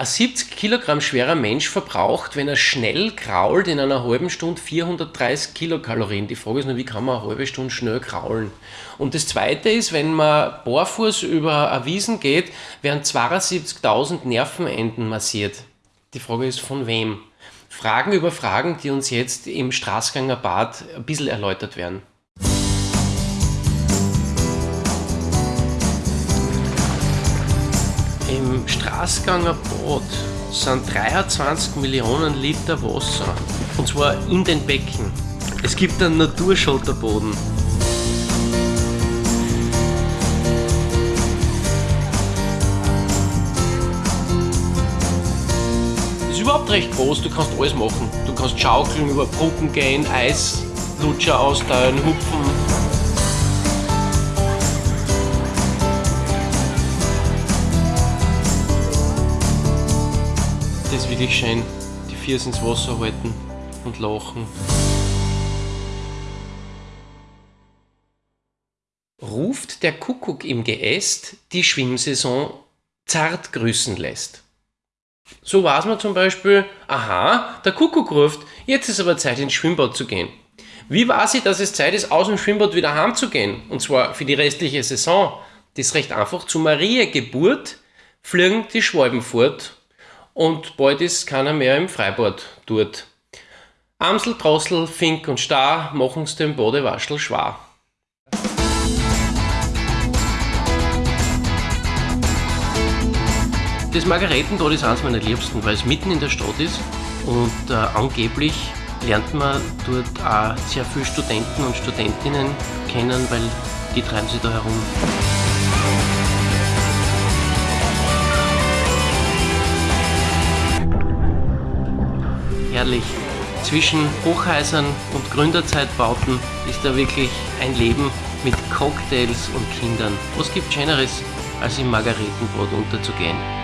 Ein 70 Kilogramm schwerer Mensch verbraucht, wenn er schnell krault, in einer halben Stunde 430 Kilokalorien. Die Frage ist nur, wie kann man eine halbe Stunde schnell kraulen? Und das Zweite ist, wenn man barfuß über eine Wiesen geht, werden 72.000 Nervenenden massiert. Die Frage ist, von wem? Fragen über Fragen, die uns jetzt im Straßganger Bad ein bisschen erläutert werden. Im Straßganger Bad sind 23 Millionen Liter Wasser. Und zwar in den Becken. Es gibt einen Naturschotterboden. Das ist überhaupt recht groß, du kannst alles machen. Du kannst schaukeln, über Brücken gehen, Eislutscher austeilen, hupfen. Ist wirklich schön. Die Viers ins Wasser halten und lachen. Ruft der Kuckuck im Geäst die Schwimmsaison zart grüßen lässt. So weiß man zum Beispiel, aha, der Kuckuck ruft, jetzt ist aber Zeit ins Schwimmbad zu gehen. Wie weiß ich, dass es Zeit ist, aus dem Schwimmbad wieder heimzugehen? Und zwar für die restliche Saison. Das ist recht einfach. Zu Maria Geburt fliegen die Schwalben fort und bald ist keiner mehr im Freibad dort. Amsel, Drossel, Fink und Star machen's dem Badewaschel schwer. Das Margaretenbad ist eines meiner liebsten, weil es mitten in der Stadt ist und äh, angeblich lernt man dort auch sehr viele Studenten und Studentinnen kennen, weil die treiben sich da herum. Herrlich. Zwischen Hochhäusern und Gründerzeitbauten ist da wirklich ein Leben mit Cocktails und Kindern. Was gibt Schöneres, als im Margaretenbrot unterzugehen?